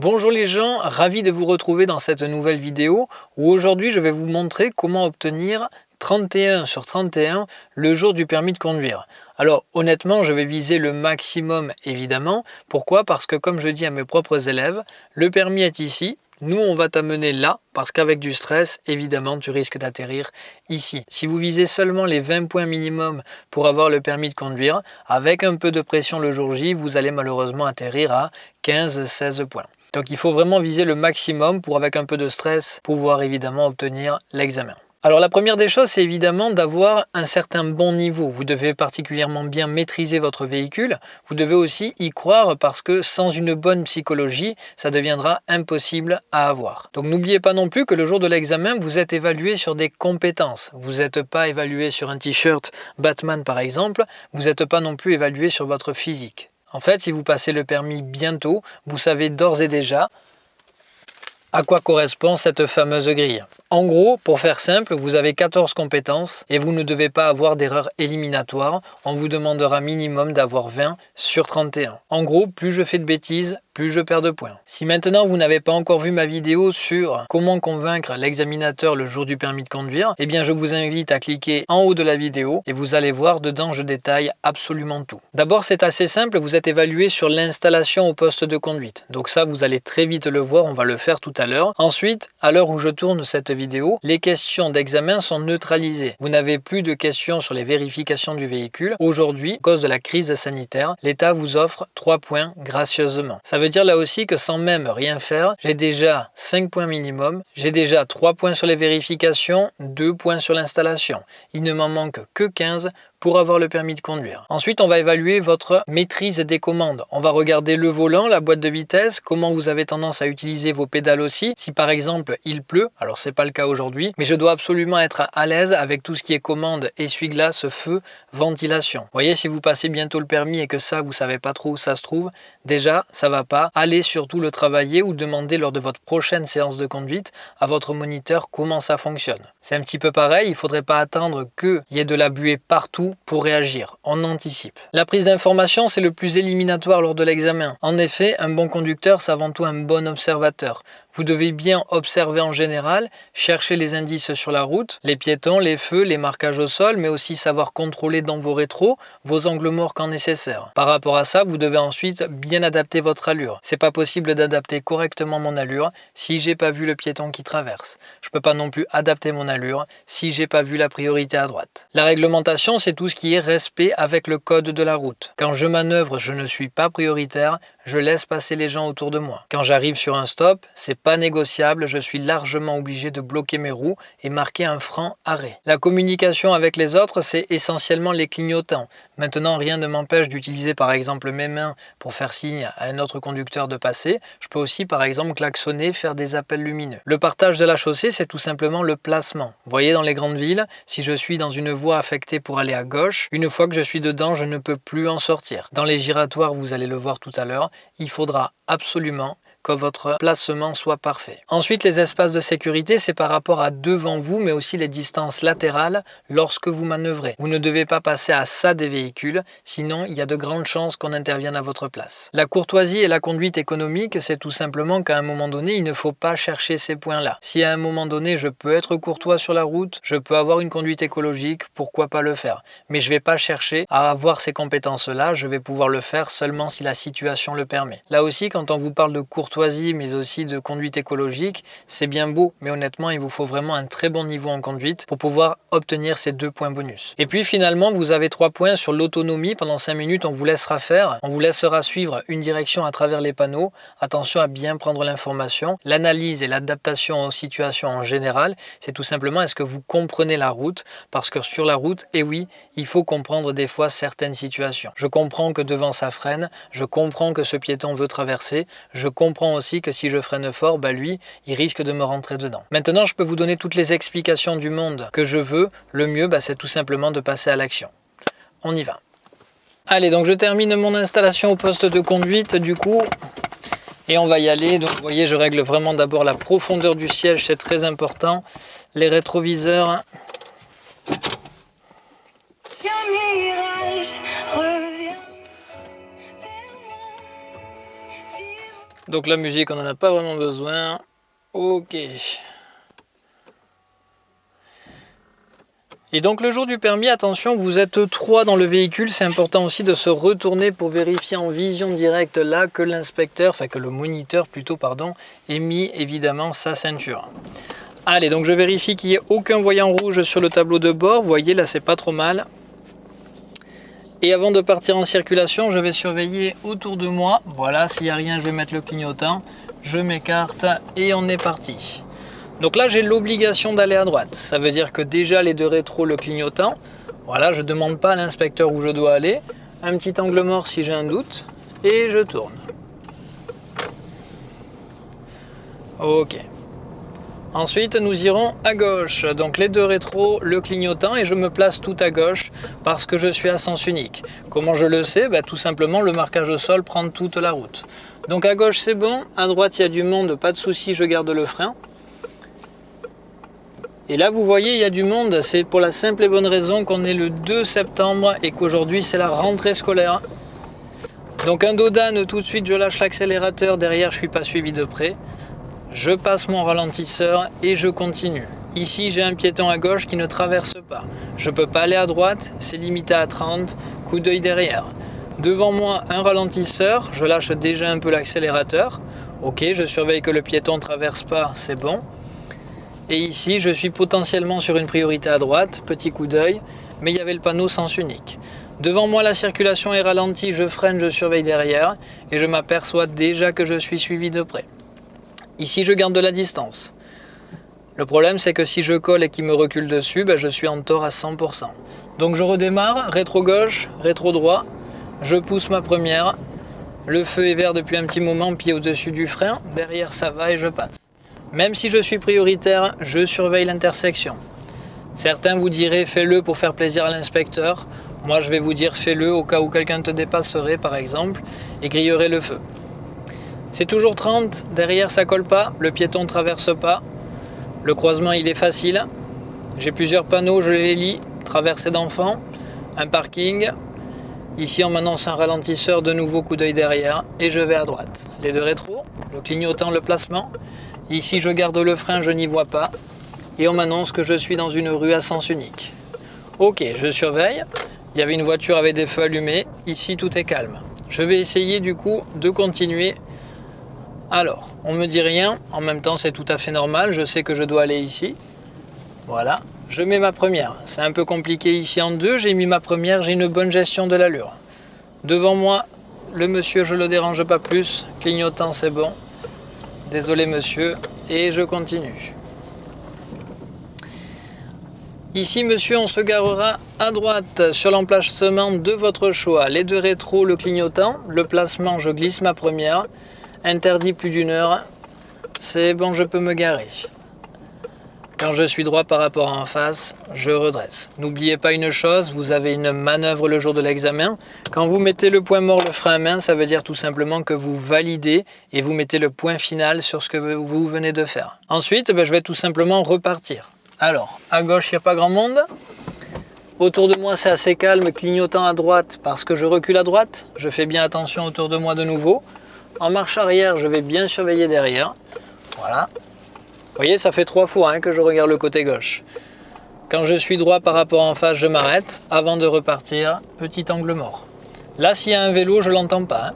Bonjour les gens, ravi de vous retrouver dans cette nouvelle vidéo où aujourd'hui je vais vous montrer comment obtenir 31 sur 31 le jour du permis de conduire. Alors honnêtement, je vais viser le maximum évidemment. Pourquoi? Parce que comme je dis à mes propres élèves, le permis est ici, nous, on va t'amener là parce qu'avec du stress, évidemment, tu risques d'atterrir ici. Si vous visez seulement les 20 points minimum pour avoir le permis de conduire, avec un peu de pression le jour J, vous allez malheureusement atterrir à 15-16 points. Donc il faut vraiment viser le maximum pour, avec un peu de stress, pouvoir évidemment obtenir l'examen. Alors la première des choses, c'est évidemment d'avoir un certain bon niveau. Vous devez particulièrement bien maîtriser votre véhicule. Vous devez aussi y croire parce que sans une bonne psychologie, ça deviendra impossible à avoir. Donc n'oubliez pas non plus que le jour de l'examen, vous êtes évalué sur des compétences. Vous n'êtes pas évalué sur un t-shirt Batman par exemple. Vous n'êtes pas non plus évalué sur votre physique. En fait, si vous passez le permis bientôt, vous savez d'ores et déjà à quoi correspond cette fameuse grille? En gros, pour faire simple, vous avez 14 compétences et vous ne devez pas avoir d'erreur éliminatoire. On vous demandera minimum d'avoir 20 sur 31. En gros, plus je fais de bêtises, plus je perds de points. Si maintenant vous n'avez pas encore vu ma vidéo sur comment convaincre l'examinateur le jour du permis de conduire, eh bien je vous invite à cliquer en haut de la vidéo et vous allez voir dedans je détaille absolument tout. D'abord c'est assez simple, vous êtes évalué sur l'installation au poste de conduite. Donc ça vous allez très vite le voir, on va le faire tout l'heure. Ensuite, à l'heure où je tourne cette vidéo, les questions d'examen sont neutralisées. Vous n'avez plus de questions sur les vérifications du véhicule. Aujourd'hui, à cause de la crise sanitaire, l'État vous offre 3 points gracieusement. Ça veut dire là aussi que sans même rien faire, j'ai déjà 5 points minimum, j'ai déjà 3 points sur les vérifications, 2 points sur l'installation. Il ne m'en manque que 15 pour avoir le permis de conduire. Ensuite, on va évaluer votre maîtrise des commandes. On va regarder le volant, la boîte de vitesse, comment vous avez tendance à utiliser vos pédales Si par exemple il pleut, alors c'est pas le cas aujourd'hui, mais je dois absolument être à l'aise avec tout ce qui est commande, essuie-glace, feu, ventilation. Vous voyez, si vous passez bientôt le permis et que ça, vous savez pas trop où ça se trouve, déjà, ça va pas. Allez surtout le travailler ou demander lors de votre prochaine séance de conduite à votre moniteur comment ça fonctionne. C'est un petit peu pareil, il faudrait pas attendre qu'il y ait de la buée partout pour réagir. On anticipe. La prise d'information, c'est le plus éliminatoire lors de l'examen. En effet, un bon conducteur, c'est avant tout un bon observateur. Vous devez bien observer en général, chercher les indices sur la route, les piétons, les feux, les marquages au sol, mais aussi savoir contrôler dans vos rétros vos angles morts quand nécessaire. Par rapport à ça, vous devez ensuite bien adapter votre allure. C'est pas possible d'adapter correctement mon allure si j'ai pas vu le piéton qui traverse. Je peux pas non plus adapter mon allure si j'ai pas vu la priorité à droite. La réglementation, c'est tout ce qui est respect avec le code de la route. Quand je manœuvre, je ne suis pas prioritaire, je laisse passer les gens autour de moi. Quand j'arrive sur un stop, c'est pas négociable, je suis largement obligé de bloquer mes roues et marquer un franc arrêt. La communication avec les autres, c'est essentiellement les clignotants. Maintenant, rien ne m'empêche d'utiliser par exemple mes mains pour faire signe à un autre conducteur de passer. Je peux aussi par exemple klaxonner, faire des appels lumineux. Le partage de la chaussée, c'est tout simplement le placement. Voyez, dans les grandes villes, si je suis dans une voie affectée pour aller à gauche, une fois que je suis dedans, je ne peux plus en sortir. Dans les giratoires, vous allez le voir tout à l'heure, il faudra absolument que votre placement soit parfait. Ensuite, les espaces de sécurité, c'est par rapport à devant vous, mais aussi les distances latérales lorsque vous manœuvrez. Vous ne devez pas passer à ça des véhicules, sinon il y a de grandes chances qu'on intervienne à votre place. La courtoisie et la conduite économique, c'est tout simplement qu'à un moment donné, il ne faut pas chercher ces points-là. Si à un moment donné, je peux être courtois sur la route, je peux avoir une conduite écologique, pourquoi pas le faire? Mais je ne vais pas chercher à avoir ces compétences-là, je vais pouvoir le faire seulement si la situation le permet. Là aussi, quand on vous parle de courtoisie, mais aussi de conduite écologique, c'est bien beau, mais honnêtement, il vous faut vraiment un très bon niveau en conduite pour pouvoir obtenir ces deux points bonus. Et puis finalement, vous avez trois points sur l'autonomie. Pendant cinq minutes, on vous laissera faire, on vous laissera suivre une direction à travers les panneaux. Attention à bien prendre l'information. L'analyse et l'adaptation aux situations en général, c'est tout simplement est-ce que vous comprenez la route? Parce que sur la route, et eh oui, il faut comprendre des fois certaines situations. Je comprends que devant ça freine, je comprends que ce piéton veut traverser, je comprends aussi que si je freine fort, bah lui, il risque de me rentrer dedans. Maintenant, je peux vous donner toutes les explications du monde que je veux. Le mieux, bah, c'est tout simplement de passer à l'action. On y va. Allez, donc je termine mon installation au poste de conduite du coup. Et on va y aller. Donc vous voyez, je règle vraiment d'abord la profondeur du siège, c'est très important. Les rétroviseurs. Donc la musique, on n'en a pas vraiment besoin. Ok. Et donc le jour du permis, attention, vous êtes trois dans le véhicule, c'est important aussi de se retourner pour vérifier en vision directe là que l'inspecteur, enfin que le moniteur plutôt, pardon, ait mis évidemment sa ceinture. Allez, donc je vérifie qu'il n'y ait aucun voyant rouge sur le tableau de bord, vous voyez là c'est pas trop mal. Et avant de partir en circulation, je vais surveiller autour de moi, voilà, s'il n'y a rien, je vais mettre le clignotant, je m'écarte et on est parti. Donc là, j'ai l'obligation d'aller à droite. Ça veut dire que déjà les deux rétros, le clignotant. Voilà, je ne demande pas à l'inspecteur où je dois aller. Un petit angle mort si j'ai un doute. Et je tourne. Ok. Ensuite, nous irons à gauche. Donc les deux rétros, le clignotant et je me place tout à gauche parce que je suis à sens unique. Comment je le sais? Bah, Tout simplement, le marquage au sol prend toute la route. Donc à gauche, c'est bon. À droite, il y a du monde, pas de souci, je garde le frein. Et là, vous voyez, il y a du monde. C'est pour la simple et bonne raison qu'on est le 2 septembre et qu'aujourd'hui, c'est la rentrée scolaire. Donc un dodane, tout de suite, je lâche l'accélérateur. Derrière, je ne suis pas suivi de près. Je passe mon ralentisseur et je continue. Ici, j'ai un piéton à gauche qui ne traverse pas. Je ne peux pas aller à droite, c'est limité à 30. Coup d'œil derrière. Devant moi, un ralentisseur. Je lâche déjà un peu l'accélérateur. Ok, je surveille que le piéton ne traverse pas, c'est bon. Et ici, je suis potentiellement sur une priorité à droite, petit coup d'œil, mais il y avait le panneau sens unique. Devant moi, la circulation est ralentie, je freine, je surveille derrière, et je m'aperçois déjà que je suis suivi de près. Ici, je garde de la distance? Le problème, c'est que si je colle et qu'il me recule dessus, ben, je suis en tort à 100%. Donc je redémarre, rétro-gauche, rétro-droit, je pousse ma première, le feu est vert depuis un petit moment, pied au-dessus du frein, derrière ça va et je passe. Même si je suis prioritaire, je surveille l'intersection. Certains vous diraient fais-le pour faire plaisir à l'inspecteur. Moi je vais vous dire fais-le au cas où quelqu'un te dépasserait par exemple et grillerait le feu. C'est toujours 30, derrière ça colle pas, le piéton traverse pas. Le croisement il est facile. J'ai plusieurs panneaux, je les lis. Traversée d'enfants, un parking. Ici on m'annonce un ralentisseur, de nouveau coup d'œil derrière et je vais à droite. Les deux rétros, le clignotant, le placement. Ici, je garde le frein, je n'y vois pas. Et on m'annonce que je suis dans une rue à sens unique. Ok, je surveille. Il y avait une voiture avec des feux allumés. Ici, tout est calme. Je vais essayer du coup de continuer. Alors, on me dit rien. En même temps, c'est tout à fait normal. Je sais que je dois aller ici. Voilà. Je mets ma première. C'est un peu compliqué ici en deux. J'ai mis ma première. J'ai une bonne gestion de l'allure. Devant moi, le monsieur, je le dérange pas plus. Clignotant, c'est bon. Désolé monsieur, et je continue. Ici, monsieur, on se garera à droite sur l'emplacement de votre choix. Les deux rétros, le clignotant, le placement, je glisse ma première. Interdit plus d'une heure. C'est bon, je peux me garer. Quand je suis droit par rapport en face, je redresse. N'oubliez pas une chose, vous avez une manœuvre le jour de l'examen. Quand vous mettez le point mort, le frein à main, ça veut dire tout simplement que vous validez et vous mettez le point final sur ce que vous venez de faire. Ensuite, ben, je vais tout simplement repartir. Alors, à gauche, il n'y a pas grand monde. Autour de moi, c'est assez calme, clignotant à droite parce que je recule à droite. Je fais bien attention autour de moi de nouveau. En marche arrière, je vais bien surveiller derrière. Voilà, vous voyez, ça fait trois fois hein, que je regarde le côté gauche. Quand je suis droit par rapport en face, je m'arrête. Avant de repartir, petit angle mort. Là, s'il y a un vélo, je ne l'entends pas. Hein.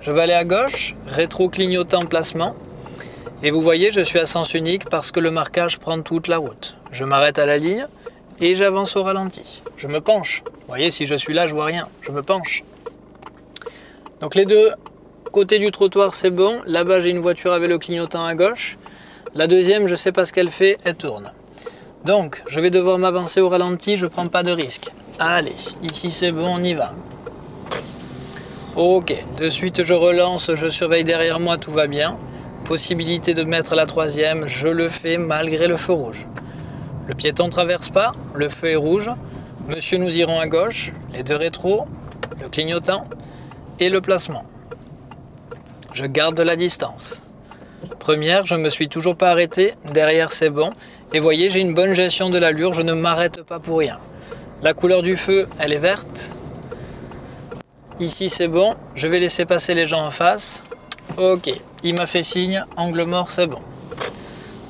Je vais aller à gauche, rétro clignotant placement. Et vous voyez, je suis à sens unique parce que le marquage prend toute la route. Je m'arrête à la ligne et j'avance au ralenti. Je me penche. Vous voyez, si je suis là, je vois rien. Je me penche. Donc les deux côtés du trottoir, c'est bon. Là-bas, j'ai une voiture avec le clignotant à gauche. La deuxième, je sais pas ce qu'elle fait, elle tourne. Donc, je vais devoir m'avancer au ralenti, je ne prends pas de risque. Allez, ici c'est bon, on y va. Ok, de suite je relance, je surveille derrière moi, tout va bien. Possibilité de mettre la troisième, je le fais malgré le feu rouge. Le piéton traverse pas, le feu est rouge. Monsieur, nous irons à gauche, les deux rétros, le clignotant et le placement. Je garde la distance. Première, je ne me suis toujours pas arrêté, derrière c'est bon. Et voyez, j'ai une bonne gestion de l'allure, je ne m'arrête pas pour rien. La couleur du feu, elle est verte. Ici c'est bon, je vais laisser passer les gens en face. Ok, il m'a fait signe, angle mort, c'est bon.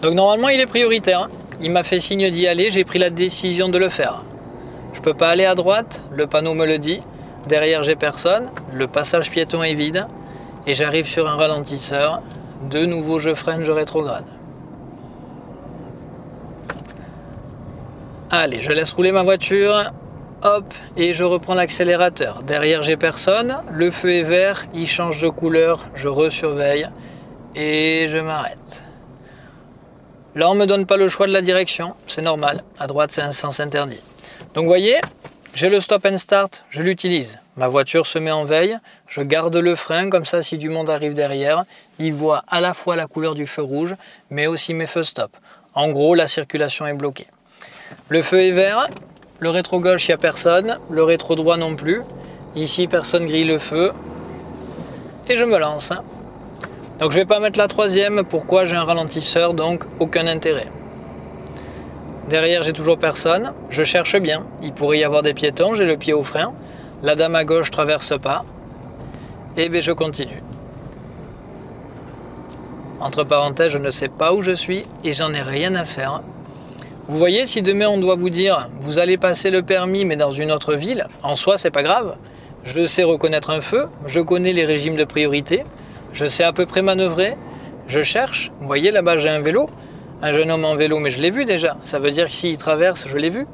Donc normalement, il est prioritaire. Hein. Il m'a fait signe d'y aller, j'ai pris la décision de le faire. Je peux pas aller à droite, le panneau me le dit. Derrière, j'ai personne, le passage piéton est vide. Et j'arrive sur un ralentisseur. De nouveau, je freine, je rétrograde. Allez, je laisse rouler ma voiture. Hop, et je reprends l'accélérateur. Derrière, j'ai personne. Le feu est vert, il change de couleur. Je resurveille et je m'arrête. Là, on ne me donne pas le choix de la direction. C'est normal. À droite, c'est un sens interdit. Donc, vous voyez, j'ai le stop and start. Je l'utilise. Ma voiture se met en veille. Je garde le frein. Comme ça, si du monde arrive derrière, il voit à la fois la couleur du feu rouge, mais aussi mes feux stop. En gros, la circulation est bloquée. Le feu est vert, le rétro gauche, il n'y a personne, le rétro droit non plus. Ici, personne grille le feu. Et je me lance. Donc je ne vais pas mettre la troisième, pourquoi? J'ai un ralentisseur, donc aucun intérêt. Derrière, j'ai toujours personne. Je cherche bien. Il pourrait y avoir des piétons, j'ai le pied au frein. La dame à gauche traverse pas. Et bien je continue. Entre parenthèses, je ne sais pas où je suis et j'en ai rien à faire. Vous voyez, si demain on doit vous dire vous allez passer le permis mais dans une autre ville, en soi c'est pas grave. Je sais reconnaître un feu, je connais les régimes de priorité, je sais à peu près manœuvrer, je cherche. Vous voyez là-bas j'ai un vélo, un jeune homme en vélo mais je l'ai vu déjà. Ça veut dire que s'il traverse, je l'ai vu.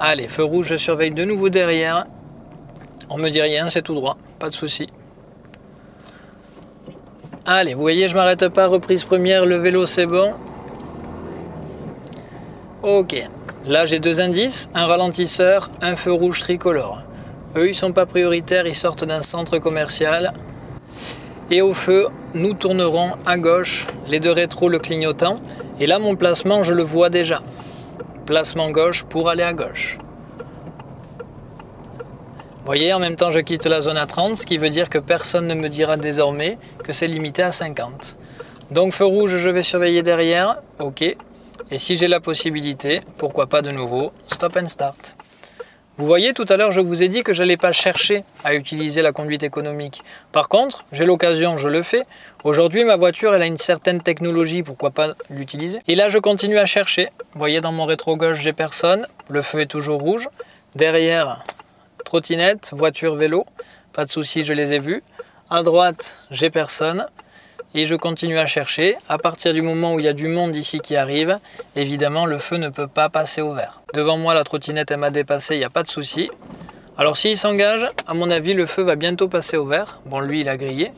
Allez, feu rouge, je surveille de nouveau derrière. On me dit rien, c'est tout droit, pas de souci. Allez, vous voyez, je m'arrête pas, reprise première, le vélo c'est bon. Ok, là j'ai deux indices, un ralentisseur, un feu rouge tricolore. Eux ils sont pas prioritaires, ils sortent d'un centre commercial. Et au feu, nous tournerons à gauche, les deux rétros le clignotant. Et là mon placement je le vois déjà. Placement gauche pour aller à gauche. Vous voyez, en même temps je quitte la zone à 30, ce qui veut dire que personne ne me dira désormais que c'est limité à 50. Donc feu rouge, je vais surveiller derrière, ok, et si j'ai la possibilité, pourquoi pas de nouveau, stop and start. Vous voyez, tout à l'heure, je vous ai dit que je n'allais pas chercher à utiliser la conduite économique. Par contre, j'ai l'occasion, je le fais. Aujourd'hui, ma voiture, elle a une certaine technologie, pourquoi pas l'utiliser Et là, je continue à chercher. Vous voyez, dans mon rétro gauche, j'ai personne. Le feu est toujours rouge. Derrière, trottinette, voiture, vélo. Pas de souci, je les ai vus. À droite, j'ai personne et je continue à chercher. À partir du moment où il y a du monde ici qui arrive, évidemment le feu ne peut pas passer au vert. Devant moi la trottinette elle m'a dépassé, il n'y a pas de souci. Alors s'il s'engage, à mon avis le feu va bientôt passer au vert. Bon lui il a grillé.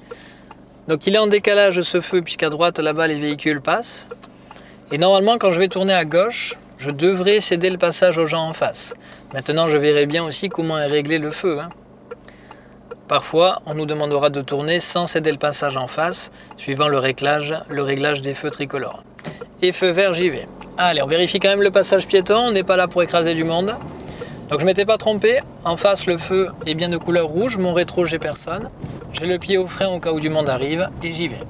Donc il est en décalage ce feu puisqu'à droite là-bas les véhicules passent. Et normalement quand je vais tourner à gauche, je devrais céder le passage aux gens en face. Maintenant je verrai bien aussi comment est réglé le feu. Hein. Parfois, on nous demandera de tourner sans céder le passage en face, suivant le réglage, le réglage des feux tricolores. Et feu vert, j'y vais. Allez, on vérifie quand même le passage piéton, on n'est pas là pour écraser du monde. Donc je m'étais pas trompé, en face le feu est bien de couleur rouge, mon rétro j'ai personne. J'ai le pied au frein au cas où du monde arrive et j'y vais.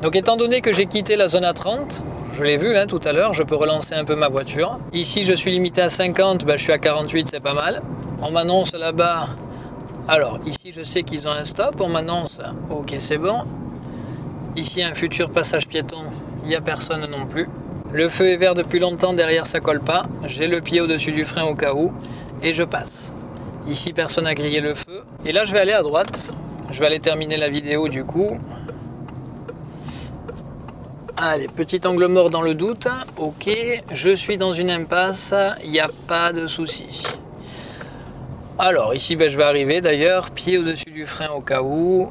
Donc étant donné que j'ai quitté la zone à 30, je l'ai vu hein, tout à l'heure, je peux relancer un peu ma voiture. Ici je suis limité à 50, ben, je suis à 48, c'est pas mal. On m'annonce là-bas, alors ici je sais qu'ils ont un stop, on m'annonce, ok c'est bon. Ici un futur passage piéton, il n'y a personne non plus. Le feu est vert depuis longtemps, derrière ça colle pas. J'ai le pied au-dessus du frein au cas où, et je passe. Ici personne n'a grillé le feu. Et là je vais aller à droite, je vais aller terminer la vidéo du coup. Allez, petit angle mort dans le doute. Ok, je suis dans une impasse, il n'y a pas de souci. Alors ici ben, je vais arriver d'ailleurs, pied au-dessus du frein au cas où.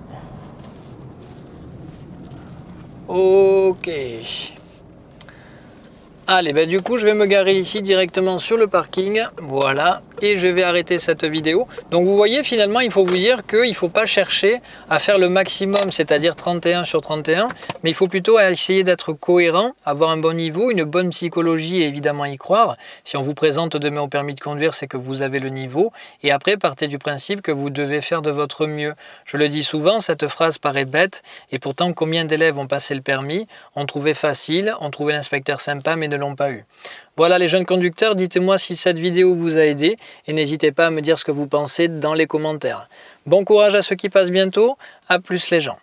Ok. Allez, bah du coup, je vais me garer ici directement sur le parking. Voilà. Et je vais arrêter cette vidéo. Donc, vous voyez, finalement, il faut vous dire qu'il ne faut pas chercher à faire le maximum, c'est-à-dire 31 sur 31. Mais il faut plutôt essayer d'être cohérent, avoir un bon niveau, une bonne psychologie et évidemment y croire. Si on vous présente demain au permis de conduire, c'est que vous avez le niveau. Et après, partez du principe que vous devez faire de votre mieux. Je le dis souvent, cette phrase paraît bête. Et pourtant, combien d'élèves ont passé le permis, ont trouvé facile, ont trouvé l'inspecteur sympa, mais l'ont pas eu. Voilà les jeunes conducteurs, dites-moi si cette vidéo vous a aidé et n'hésitez pas à me dire ce que vous pensez dans les commentaires. Bon courage à ceux qui passent bientôt, à plus les gens.